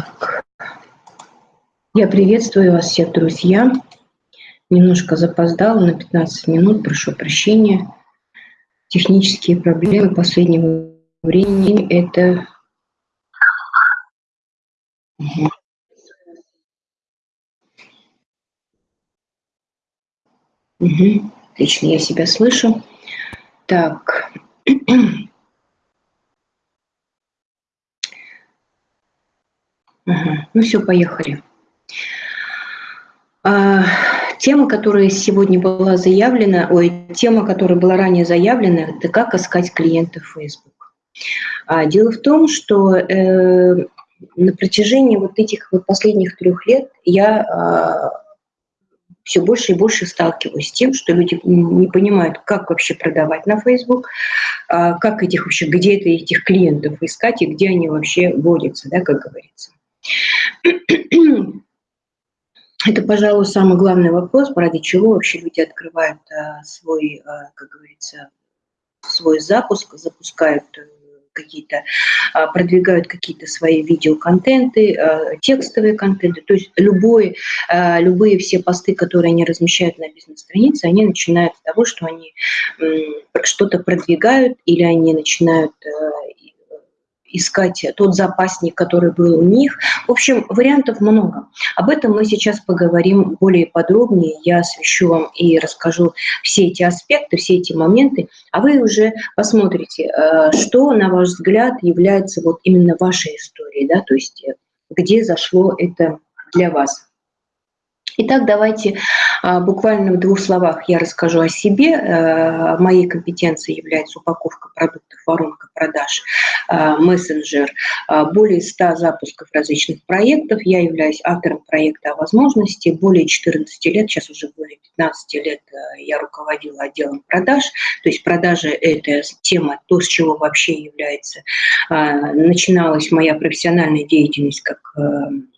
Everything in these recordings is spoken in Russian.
Так. Я приветствую вас всех, друзья. Немножко запоздал на 15 минут, прошу прощения. Технические проблемы последнего времени – это... Угу. Угу. Отлично, я себя слышу. Так. Ага. Ну все, поехали. А, тема, которая сегодня была заявлена, ой, тема, которая была ранее заявлена, это как искать клиентов Facebook. А, дело в том, что э, на протяжении вот этих вот последних трех лет я а, все больше и больше сталкиваюсь с тем, что люди не понимают, как вообще продавать на Facebook, а, как этих вообще, где это этих клиентов искать и где они вообще водятся, да, как говорится. Это, пожалуй, самый главный вопрос, ради чего вообще люди открывают а, свой, а, как говорится, свой запуск, запускают э, какие-то, а, продвигают какие-то свои видеоконтенты, текстовые контенты, то есть любой, любые все посты, которые они размещают на бизнес-странице, они начинают с того, что они что-то продвигают или они начинают искать тот запасник, который был у них. В общем, вариантов много. Об этом мы сейчас поговорим более подробнее. Я освещу вам и расскажу все эти аспекты, все эти моменты, а вы уже посмотрите, э, что, на ваш взгляд, является вот именно вашей историей, да, то есть э, где зашло это для вас. Итак, давайте а, буквально в двух словах я расскажу о себе. Э, моей компетенцией является упаковка продуктов, воронка продаж, э, мессенджер, э, более 100 запусков различных проектов. Я являюсь автором проекта о возможности. Более 14 лет, сейчас уже более 15 лет я руководила отделом продаж. То есть продажи – это тема, то, с чего вообще является. Начиналась моя профессиональная деятельность как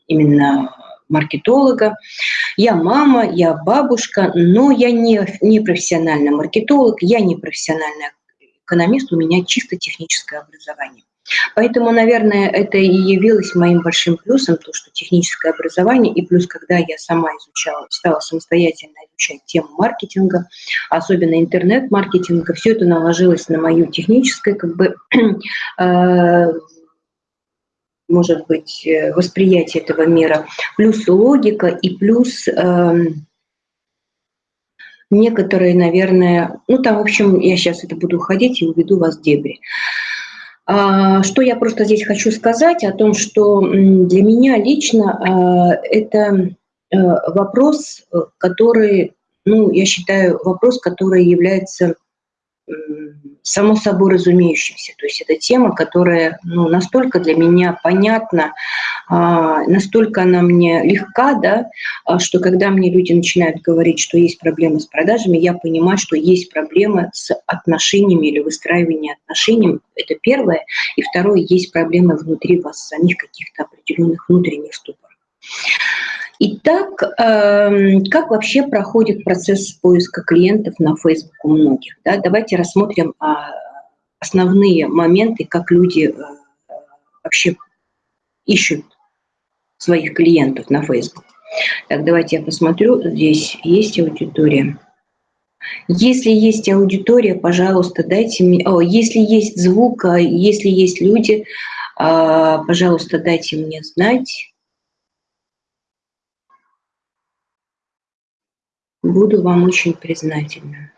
именно маркетолога. Я мама, я бабушка, но я не, не профессиональный маркетолог, я не профессиональный экономист, у меня чисто техническое образование. Поэтому, наверное, это и явилось моим большим плюсом, то, что техническое образование, и плюс, когда я сама изучала, стала самостоятельно изучать тему маркетинга, особенно интернет-маркетинга, все это наложилось на мою техническое как бы, э, может быть, э, восприятие этого мира, плюс логика и плюс э, некоторые, наверное, ну там, в общем, я сейчас это буду уходить и уведу вас в дебри. А, что я просто здесь хочу сказать о том, что для меня лично э, это э, вопрос, который, ну, я считаю, вопрос, который является само собой разумеющимся. То есть это тема, которая ну, настолько для меня понятна, а, настолько она мне легка, да, а, что когда мне люди начинают говорить, что есть проблемы с продажами, я понимаю, что есть проблемы с отношениями или выстраиванием отношений. Это первое. И второе, есть проблемы внутри вас самих, каких-то определенных внутренних ступоров. Итак, эм, как вообще проходит процесс поиска клиентов на Facebook у многих? Да? Давайте рассмотрим а, основные моменты, как люди э, вообще ищут своих клиентов на Facebook. Так, давайте я посмотрю, здесь есть аудитория. Если есть аудитория, пожалуйста, дайте мне... О, если есть звук, а если есть люди, а, пожалуйста, дайте мне знать. Буду вам очень признательна.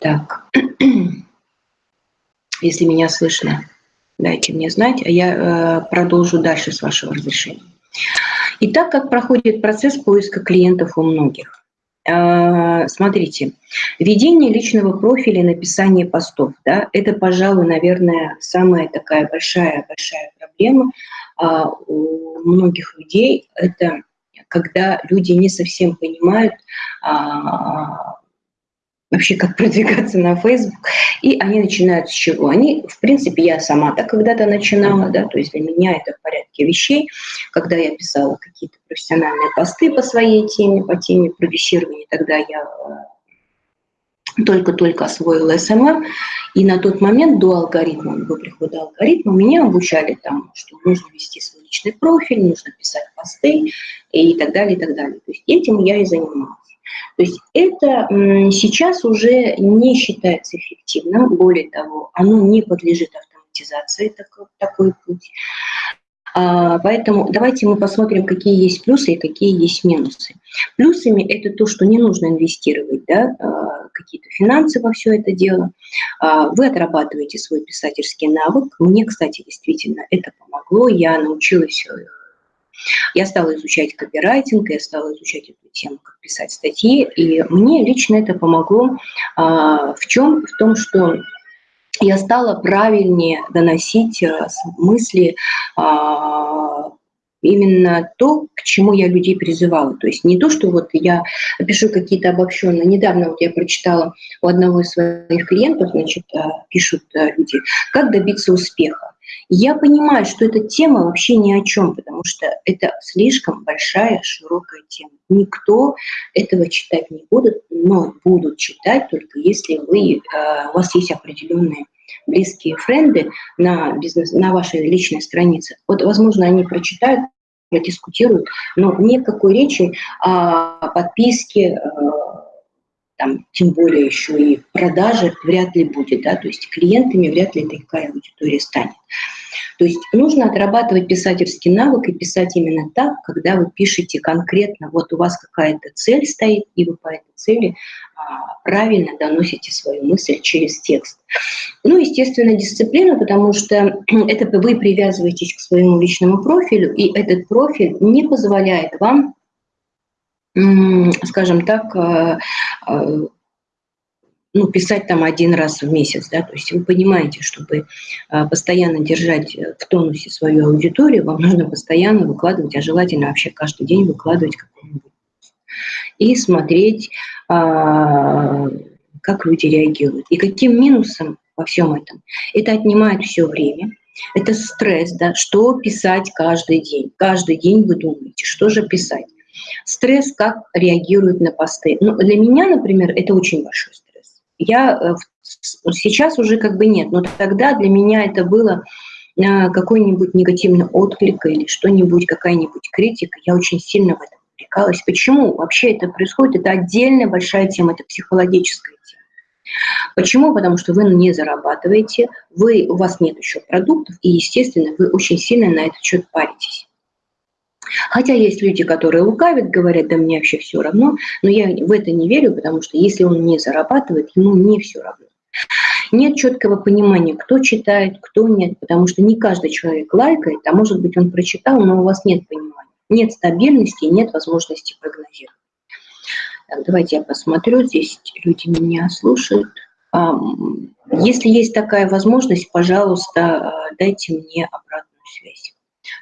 Так, если меня слышно, дайте мне знать, а я э, продолжу дальше с вашего разрешения. Итак, как проходит процесс поиска клиентов у многих? Э, смотрите, ведение личного профиля, написание постов, да, это, пожалуй, наверное, самая такая большая-большая проблема э, у многих людей. Это когда люди не совсем понимают а, вообще, как продвигаться на Facebook, и они начинают с чего? Они, в принципе, я сама-то когда-то начинала, да, то есть для меня это в порядке вещей, когда я писала какие-то профессиональные посты по своей теме, по теме продюсирования, тогда я только-только освоила SMM, и на тот момент до алгоритма, до прихода алгоритма, меня обучали там, что нужно вести свой личный профиль, нужно писать посты и так далее, и так далее. То есть этим я и занималась. То есть это сейчас уже не считается эффективным, более того, оно не подлежит автоматизации, такой, такой путь. А, поэтому давайте мы посмотрим, какие есть плюсы и какие есть минусы. Плюсами это то, что не нужно инвестировать да, а, какие-то финансы во все это дело. А, вы отрабатываете свой писательский навык. Мне, кстати, действительно это помогло. Я научилась э, я стала изучать копирайтинг, я стала изучать эту тему, как писать статьи, и мне лично это помогло в чем? В том, что я стала правильнее доносить э, мысли а, именно то, к чему я людей призывала. То есть не то, что вот я пишу какие-то обобщенные. Недавно вот я прочитала у одного из своих клиентов, значит, э, пишут э, люди, как добиться успеха. Я понимаю, что эта тема вообще ни о чем, потому что это слишком большая, широкая тема. Никто этого читать не будет, но будут читать только если вы, у вас есть определенные близкие френды на, бизнес, на вашей личной странице. Вот, возможно, они прочитают, продискутируют, но никакой речи о подписке, э, там, тем более еще и продажи вряд ли будет, да, то есть клиентами вряд ли такая аудитория станет. То есть нужно отрабатывать писательский навык и писать именно так, когда вы пишете конкретно, вот у вас какая-то цель стоит, и вы по этой цели а, правильно доносите свою мысль через текст. Ну, естественно, дисциплина, потому что это вы привязываетесь к своему личному профилю, и этот профиль не позволяет вам, скажем так, а, а, ну, писать там один раз в месяц, да, то есть вы понимаете, чтобы а, постоянно держать э, в тонусе свою аудиторию, вам нужно постоянно выкладывать, а желательно вообще каждый день выкладывать какой-нибудь и смотреть, как люди реагируют. И каким минусом во всем этом? Это отнимает все время, это стресс, да, что писать каждый день. Каждый день вы думаете, что же писать. Стресс, как реагирует на посты. Ну, для меня, например, это очень большой стресс. Я э, сейчас уже как бы нет, но тогда для меня это было э, какой-нибудь негативный отклик или что-нибудь, какая-нибудь критика. Я очень сильно в этом увлекалась. Почему вообще это происходит? Это отдельная большая тема, это психологическая тема. Почему? Потому что вы не зарабатываете, вы, у вас нет еще продуктов, и, естественно, вы очень сильно на этот счет паритесь. Хотя есть люди, которые лукавят, говорят, да мне вообще все равно, но я в это не верю, потому что если он не зарабатывает, ему не все равно. Нет четкого понимания, кто читает, кто нет, потому что не каждый человек лайкает, а может быть он прочитал, но у вас нет понимания. Нет стабильности, нет возможности прогнозировать. Так, давайте я посмотрю, здесь люди меня слушают. Если есть такая возможность, пожалуйста, дайте мне обратную связь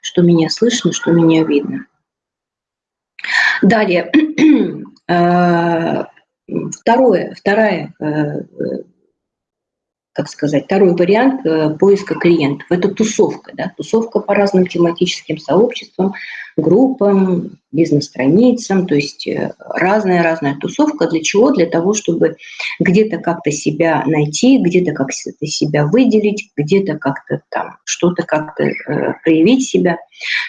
что меня слышно, что меня видно. Далее, э, второе, вторая э, как сказать, второй вариант э, поиска клиентов – это тусовка. Да? Тусовка по разным тематическим сообществам, группам, бизнес-страницам, то есть разная-разная тусовка. Для чего? Для того, чтобы где-то как-то себя найти, где-то как-то себя выделить, где-то как-то там что-то как-то э, проявить себя.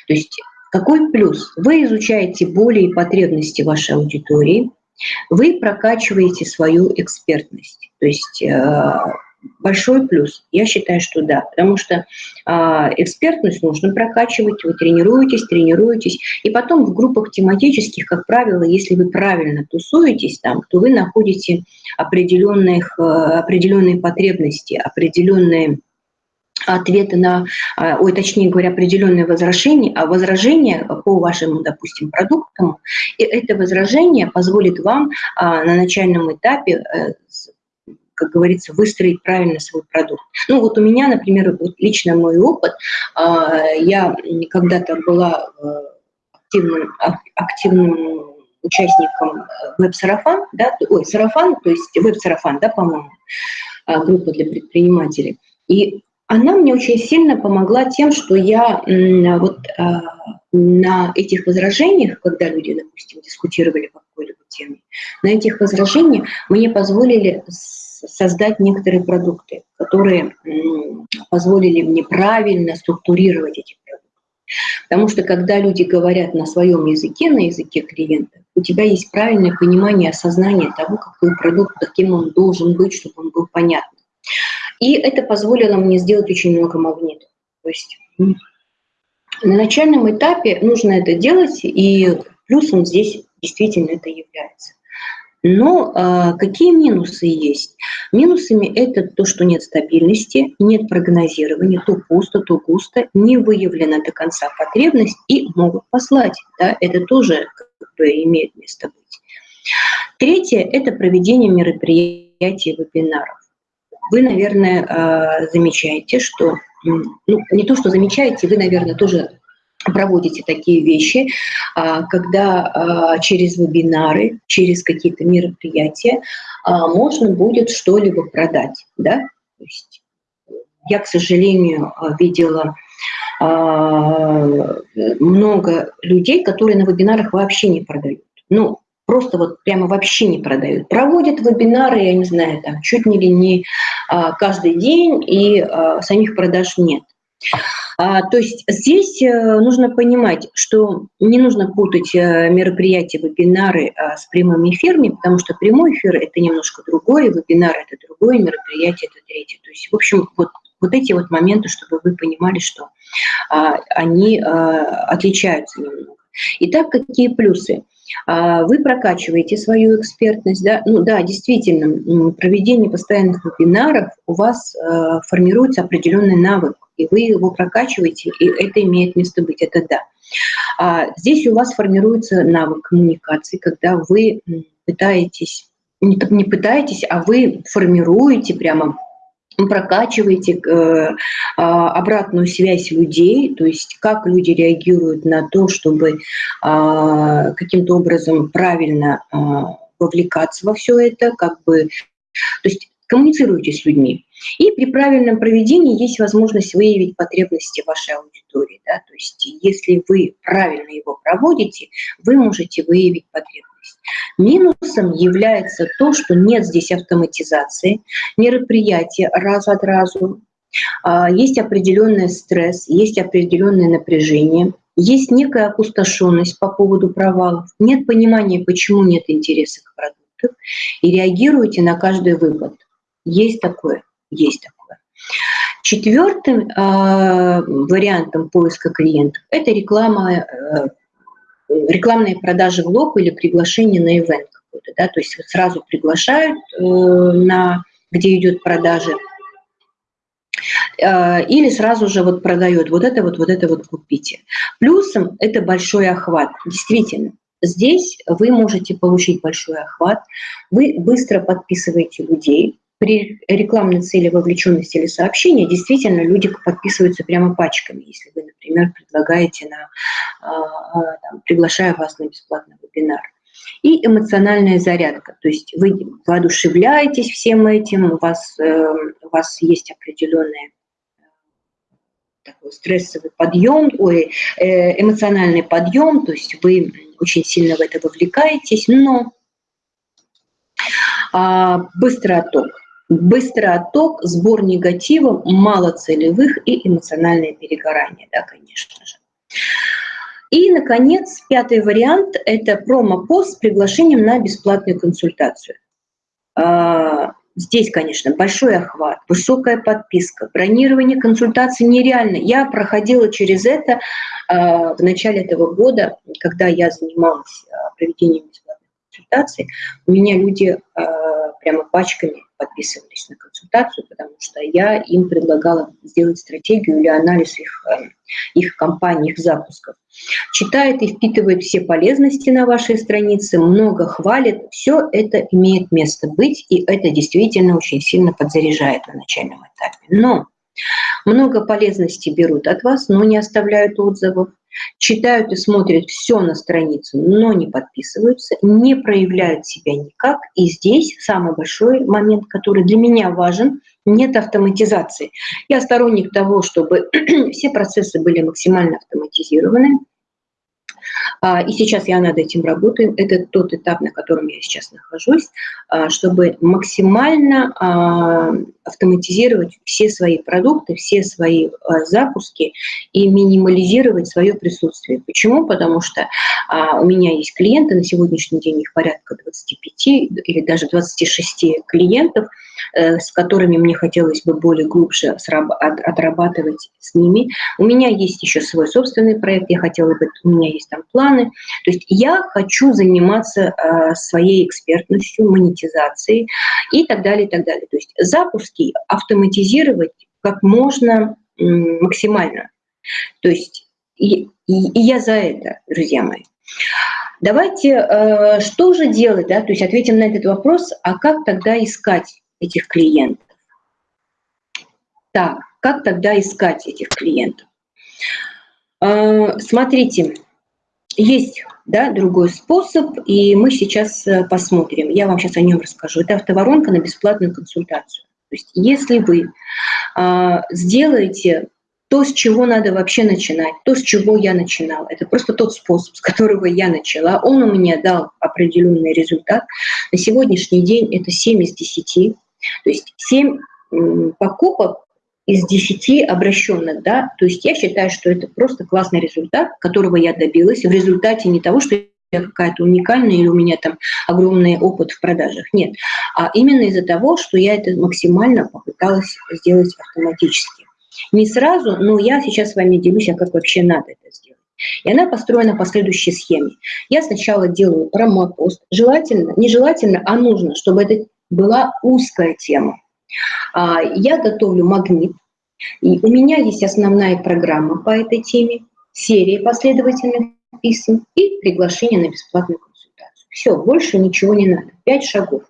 То есть какой плюс? Вы изучаете боли и потребности вашей аудитории, вы прокачиваете свою экспертность. То есть э, большой плюс? Я считаю, что да, потому что э, экспертность нужно прокачивать, вы тренируетесь, тренируетесь, и потом в группах тематических, как правило, если вы правильно тусуетесь там, то вы находите определенных, э, определенные потребности, определенные ответы на, а, ой, точнее говоря, определенные возражения, а возражения по вашему, допустим, продуктам, и это возражение позволит вам а, на начальном этапе э, как говорится, выстроить правильно свой продукт. Ну вот у меня, например, вот лично мой опыт, а, я когда-то была э, активным, активным участником веб-сарафан, да, ой, сарафан, то есть веб-сарафан, да, по-моему, а, группа для предпринимателей. И она мне очень сильно помогла тем, что я вот на этих возражениях, когда люди, допустим, дискутировали по какой-либо теме. На этих возражениях мне позволили создать некоторые продукты, которые позволили мне правильно структурировать эти продукты. Потому что когда люди говорят на своем языке, на языке клиента, у тебя есть правильное понимание, осознание того, какой продукт, каким он должен быть, чтобы он был понятным. И это позволило мне сделать очень много магнитов. То есть на начальном этапе нужно это делать, и плюсом здесь действительно это является. Но э, какие минусы есть? Минусами это то, что нет стабильности, нет прогнозирования, то пусто, то густо, не выявлена до конца потребность и могут послать. Да? Это тоже как бы, имеет место быть. Третье – это проведение мероприятий, вебинаров. Вы, наверное, э, замечаете, что, ну, не то, что замечаете, вы, наверное, тоже проводите такие вещи, а, когда а, через вебинары, через какие-то мероприятия а, можно будет что-либо продать. Да? То есть я, к сожалению, видела много людей, которые на вебинарах вообще не продают. Ну, просто вот прямо вообще не продают. Проводят вебинары, я не знаю, там чуть ли не каждый день, и самих продаж нет. А, то есть здесь э, нужно понимать, что не нужно путать э, мероприятия, вебинары а, с прямыми эфирами, потому что прямой эфир – это немножко другое, вебинар – это другое, мероприятие – это третье. То есть, в общем, вот, вот эти вот моменты, чтобы вы понимали, что а, они а, отличаются немного. Итак, какие плюсы? А, вы прокачиваете свою экспертность. Да? Ну да, действительно, проведение постоянных вебинаров у вас э, формируется определенный навык, и вы его прокачиваете, и это имеет место быть, это да. А здесь у вас формируется навык коммуникации, когда вы пытаетесь, не пытаетесь, а вы формируете прямо прокачиваете э, а, обратную связь людей, то есть как люди реагируют на то, чтобы э, каким-то образом правильно э, вовлекаться во все это, как бы, то есть коммуницируйте с людьми. И при правильном проведении есть возможность выявить потребности вашей аудитории. Да? То есть если вы правильно его проводите, вы можете выявить потребности. Минусом является то, что нет здесь автоматизации, мероприятия раз от разу, а, есть определенный стресс, есть определенное напряжение, есть некая опустошенность по поводу провалов, нет понимания, почему нет интереса к продукту, и реагируете на каждый выпад. Есть такое, есть такое. Четвертым э, вариантом поиска клиентов – это реклама э, рекламные продажи в лоб или приглашение на ивент какой-то, да, то есть сразу приглашают э, на, где идет продажи, э, или сразу же вот продает вот это вот, вот это вот купите. Плюсом это большой охват, действительно. Здесь вы можете получить большой охват, вы быстро подписываете людей, при рекламной цели вовлеченности или сообщения действительно люди подписываются прямо пачками, если вы, например, предлагаете на, а, а, там, приглашая вас на бесплатный вебинар. И эмоциональная зарядка, то есть вы воодушевляетесь всем этим, у вас, э, у вас есть определенный э, такой стрессовый подъем, ой, э, эмоциональный подъем, то есть вы очень сильно в это вовлекаетесь, но а, быстрый отток. Быстрый отток, сбор негатива, мало целевых и эмоциональное перегорание, да, конечно же. И, наконец, пятый вариант – это промо-пост с приглашением на бесплатную консультацию. А, здесь, конечно, большой охват, высокая подписка, бронирование консультаций нереально. Я проходила через это а, в начале этого года, когда я занималась а, проведением бесплатных консультаций. У меня люди прямо пачками подписывались на консультацию, потому что я им предлагала сделать стратегию или анализ их, э, их компаний, их запусков. Читает и впитывает все полезности на вашей странице, много хвалит. Все это имеет место быть, и это действительно очень сильно подзаряжает на начальном этапе. Но много полезностей берут от вас, но не оставляют отзывов читают и смотрят все на страницу, но не подписываются, не проявляют себя никак. И здесь самый большой момент, который для меня важен, нет автоматизации. Я сторонник того, чтобы все процессы были максимально автоматизированы. А, и сейчас я над этим работаю. Это тот этап, на котором я сейчас нахожусь, а, чтобы максимально а, автоматизировать все свои продукты, все свои запуски и минимализировать свое присутствие. Почему? Потому что у меня есть клиенты, на сегодняшний день их порядка 25 или даже 26 клиентов, э, с которыми мне хотелось бы более глубже отрабатывать с ними. У меня есть еще свой собственный проект, я хотела бы, у меня есть там планы. То есть я хочу заниматься э, своей экспертностью, монетизацией и так далее, и так далее. То есть запуски автоматизировать как можно максимально. То есть и, и, и я за это, друзья мои. Давайте, э, что же делать, да, то есть ответим на этот вопрос, а как тогда искать этих клиентов? Так, как тогда искать этих клиентов? Э, смотрите, есть да, другой способ, и мы сейчас э, посмотрим. Я вам сейчас о нем расскажу. Это автоворонка на бесплатную консультацию. То есть если вы э, сделаете то, с чего надо вообще начинать, то, с чего я начинала, это просто тот способ, с которого я начала, он у меня дал определенный результат. На сегодняшний день это 7 из 10, то есть 7 покупок из 10 обращенных, да, то есть я считаю, что это просто классный результат, которого я добилась в результате не того, что я какая-то уникальная или у меня там огромный опыт в продажах, нет, а именно из-за того, что я это максимально попыталась сделать автоматически. Не сразу, но я сейчас с вами делюсь, а как вообще надо это сделать. И она построена по следующей схеме. Я сначала делаю промопост, желательно, нежелательно, а нужно, чтобы это была узкая тема. А, я готовлю магнит, и у меня есть основная программа по этой теме, серия последовательных писем и приглашение на бесплатную консультацию. Все, больше ничего не надо. Пять шагов.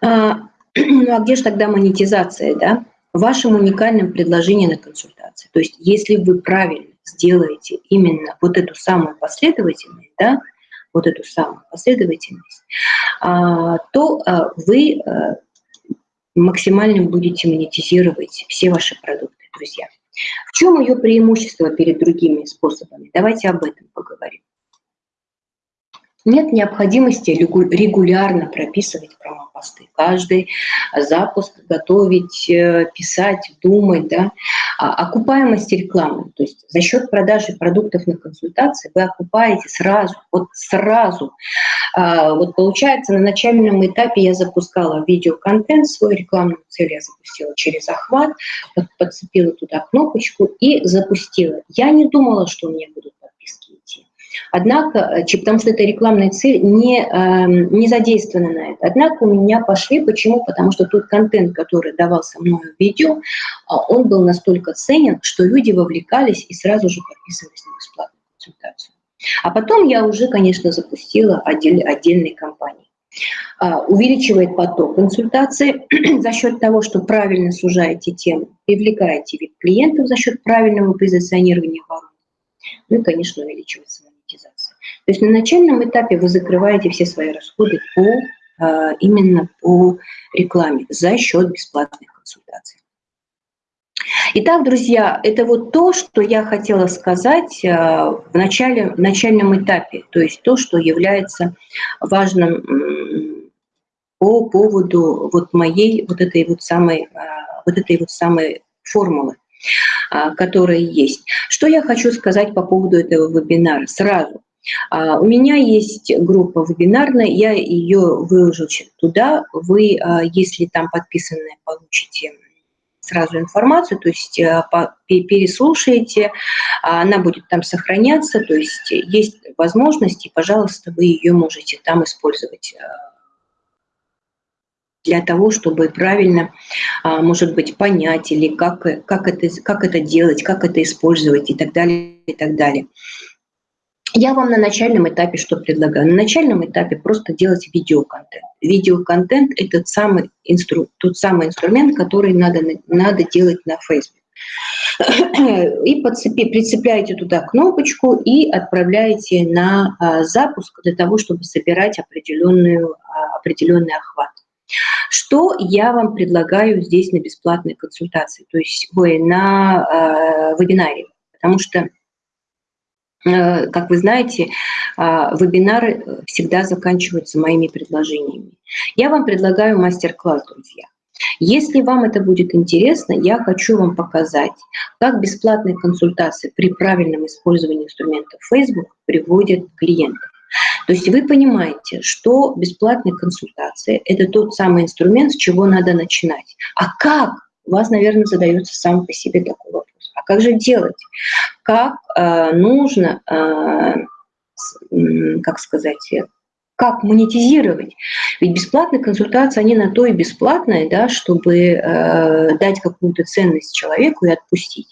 А, ну а где же тогда монетизация, да? В вашем уникальном предложении на консультации. То есть если вы правильно сделаете именно вот эту самую последовательность, да, вот эту самую последовательность, а, то а, вы а, максимально будете монетизировать все ваши продукты, друзья. В чем ее преимущество перед другими способами? Давайте об этом поговорим. Нет необходимости регулярно прописывать промопосты. Каждый запуск готовить, э, писать, думать. Да? А окупаемость рекламы, то есть за счет продажи продуктов на консультации вы окупаете сразу, вот сразу. А, вот получается, на начальном этапе я запускала видеоконтент, свой рекламную цель я запустила через охват, подцепила туда кнопочку и запустила. Я не думала, что у меня будут. Однако, э, потому что эта рекламная цель не, эм, не задействована на это. Однако у меня пошли. Почему? Потому что тот контент, который давался мною в видео, а, он был настолько ценен, что люди вовлекались и сразу же подписывались на бесплатную консультацию. А потом я уже, конечно, запустила отдель, отдельной компании. А, увеличивает поток консультаций за счет того, что правильно сужаете тему, привлекаете вид клиентов за счет правильного позиционирования воронки. Ну и, конечно, увеличивается. То есть на начальном этапе вы закрываете все свои расходы по, а, именно по рекламе за счет бесплатных консультаций. Итак, друзья, это вот то, что я хотела сказать а, в, начале, в начальном этапе, то есть то, что является важным по поводу вот моей вот этой вот самой, а, вот этой вот самой формулы. Которые есть. Что я хочу сказать по поводу этого вебинара сразу. А, у меня есть группа вебинарная, я ее выложу туда. Вы, а, если там подписаны, получите сразу информацию, то есть переслушаете, она будет там сохраняться, то есть есть возможность, и, пожалуйста, вы ее можете там использовать для того, чтобы правильно, а, может быть, понять или как, как, это, как это делать, как это использовать и так далее, и так далее. Я вам на начальном этапе что предлагаю? На начальном этапе просто делать видеоконтент. Видеоконтент – это самый инстру, тот самый инструмент, который надо, надо делать на Facebook. И подцепи, прицепляете туда кнопочку и отправляете на а, запуск для того, чтобы собирать определенную, а, определенный охват. Что я вам предлагаю здесь на бесплатной консультации, то есть ой, на э, вебинаре? Потому что как вы знаете, а, вебинары всегда заканчиваются моими предложениями. Я вам предлагаю мастер-класс, друзья. Если вам это будет интересно, я хочу вам показать, как бесплатные консультации при правильном использовании инструментов Facebook приводят клиентов. То есть вы понимаете, что бесплатные консультации – это тот самый инструмент, с чего надо начинать. А как? У вас, наверное, задается сам по себе такой вопрос. А как же делать? Как э, нужно, э, как сказать, как монетизировать. Ведь бесплатные консультации, они на то и бесплатные, да, чтобы э, дать какую-то ценность человеку и отпустить.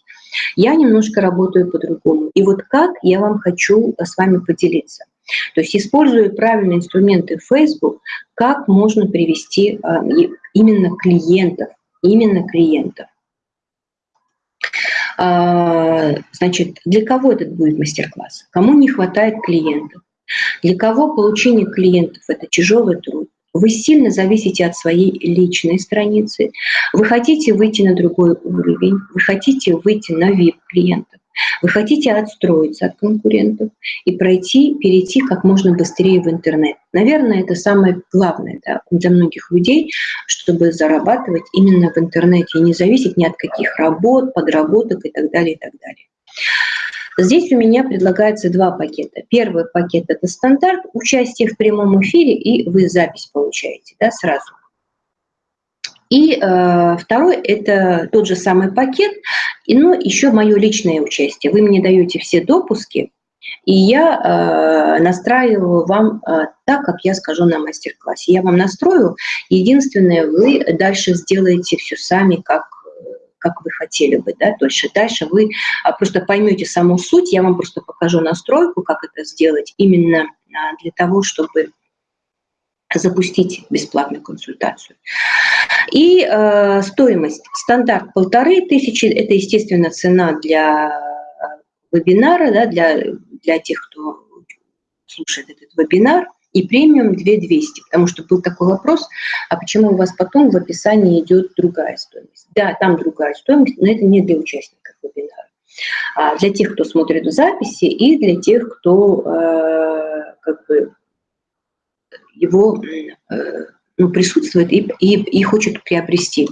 Я немножко работаю по-другому. И вот как я вам хочу с вами поделиться. То есть, используя правильные инструменты Facebook, как можно привести э, именно клиентов, именно клиентов. А, значит, для кого этот будет мастер-класс? Кому не хватает клиентов? Для кого получение клиентов – это тяжелый труд? Вы сильно зависите от своей личной страницы. Вы хотите выйти на другой уровень, вы хотите выйти на VIP-клиентов. Вы хотите отстроиться от конкурентов и пройти, перейти как можно быстрее в интернет. Наверное, это самое главное да, для многих людей, чтобы зарабатывать именно в интернете и не зависеть ни от каких работ, подработок и так далее, и так далее. Здесь у меня предлагается два пакета. Первый пакет – это стандарт, участие в прямом эфире, и вы запись получаете да, сразу. И э, второй – это тот же самый пакет, и, но еще мое личное участие. Вы мне даете все допуски, и я э, настраиваю вам э, так, как я скажу на мастер-классе. Я вам настрою. Единственное, вы дальше сделаете все сами, как как вы хотели бы, да, есть дальше вы а, просто поймете саму суть, я вам просто покажу настройку, как это сделать, именно а, для того, чтобы запустить бесплатную консультацию. И э, стоимость. Стандарт полторы тысячи, это, естественно, цена для э, вебинара, да, для, для тех, кто слушает этот вебинар, и премиум 2200, потому что был такой вопрос, а почему у вас потом в описании идет другая стоимость? Да, там другая стоимость, но это не для участников вебинара. А для тех, кто смотрит записи, и для тех, кто э, как бы его э, ну, присутствует и, и, и хочет приобрести.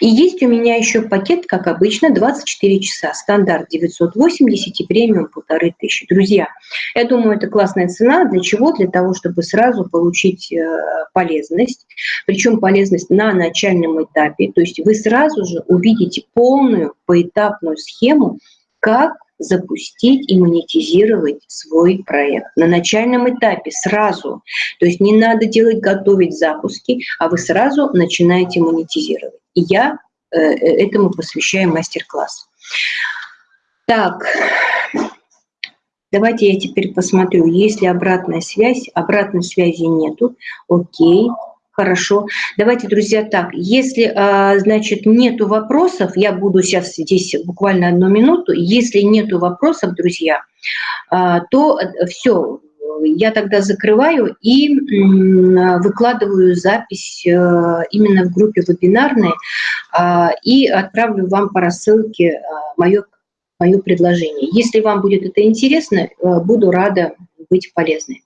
И есть у меня еще пакет, как обычно, 24 часа. Стандарт 980 и премиум 1500. Друзья, я думаю, это классная цена. Для чего? Для того, чтобы сразу получить э, полезность. Причем полезность на начальном этапе. То есть вы сразу же увидите полную поэтапную схему, как запустить и монетизировать свой проект на начальном этапе сразу. То есть не надо делать, готовить запуски, а вы сразу начинаете монетизировать. И я э, э, этому посвящаю мастер-класс. Так, давайте я теперь посмотрю, есть ли обратная связь. Обратной связи нету. Окей. Хорошо. Давайте, друзья, так, если, а, значит, нету вопросов, я буду сейчас здесь буквально одну минуту, если нету вопросов, друзья, а, то э, все, я тогда закрываю и выкладываю запись э, именно в группе вебинарной а, и отправлю вам по рассылке мое, мое предложение. Если вам будет это интересно, э, буду рада быть полезной.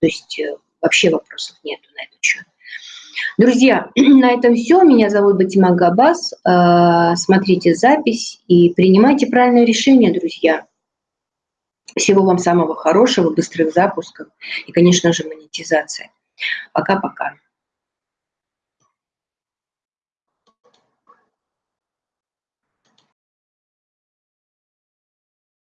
То есть вообще вопросов нету на этот счет. Друзья, на этом все. Меня зовут Батима Габас. Э, смотрите запись и принимайте правильное решение, друзья. Всего вам самого хорошего, быстрых запусков и, конечно же, монетизации. Пока-пока.